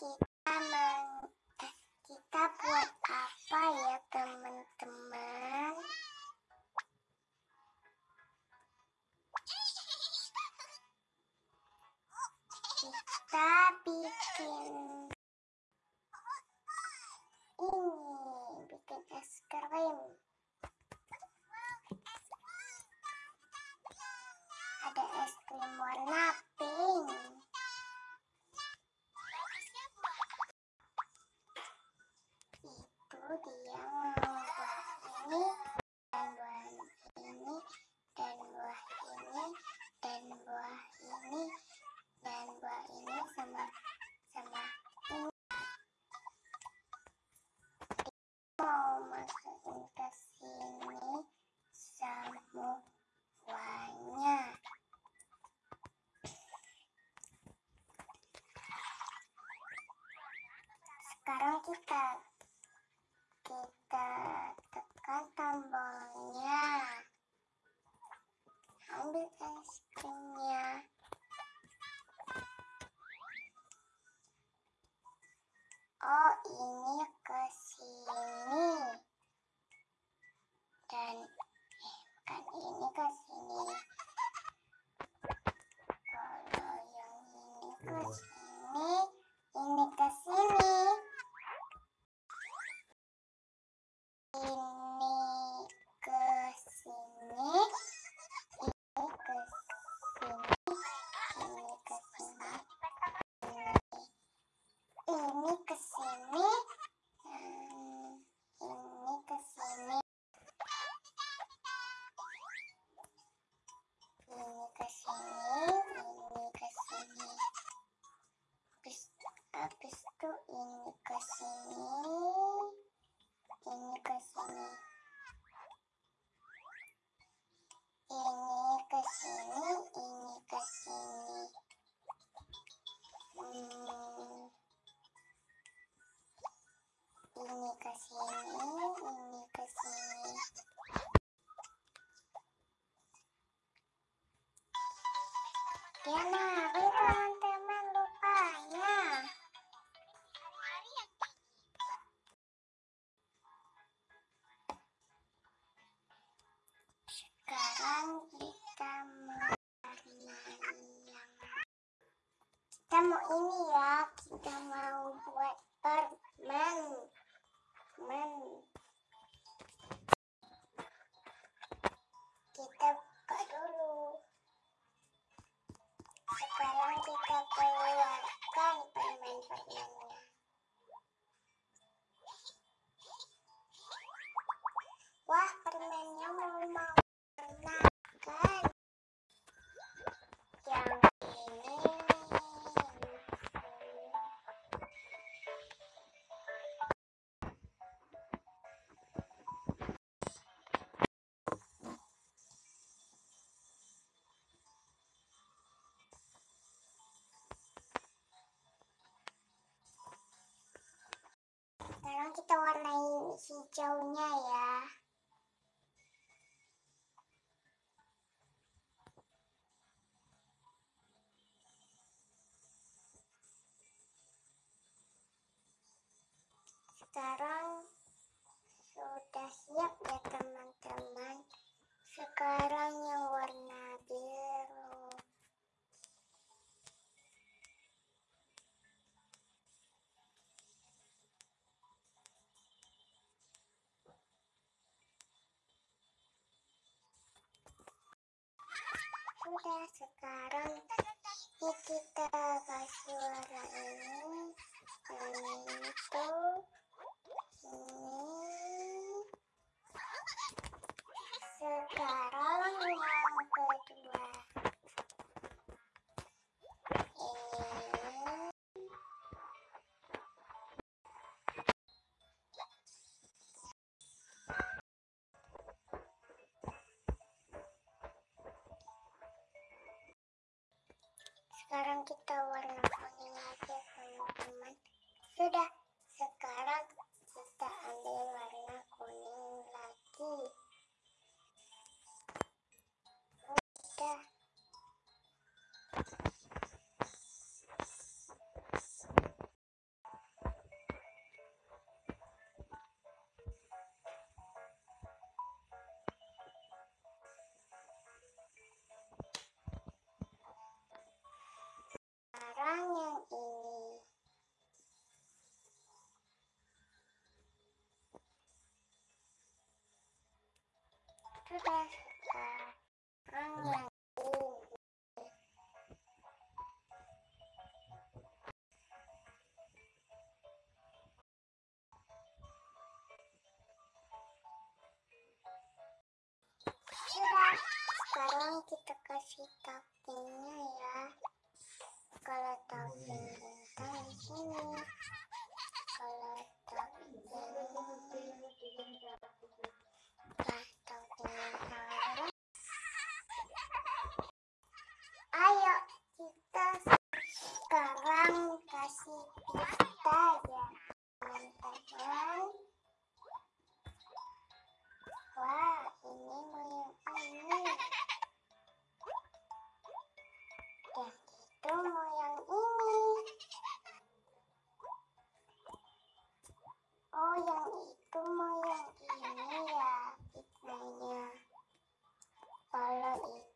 kita meng eh, kita buat apa ya teman-teman? Kita bikin ini, bikin es krim. Masukin ke sini semuanya sekarang kita kita tekan tombolnya ambil es krimnya oh ini ke dia nari teman-teman lupanya sekarang kita mau nari yang kita mau ini ya kita mau buat permen permen sekarang kita keluarkan permen-permennya kita warnai hijaunya ya. Sekarang sudah siap ya teman-teman. Sekarang sudah sekarang ini kita kasih warna ini. Dan itu ini. Sekarang yang sudah sekarang kita kasih toppingnya ya kalau bintang di sini kalau topping pas itu mau yang ini ya, warnanya. Kalau itu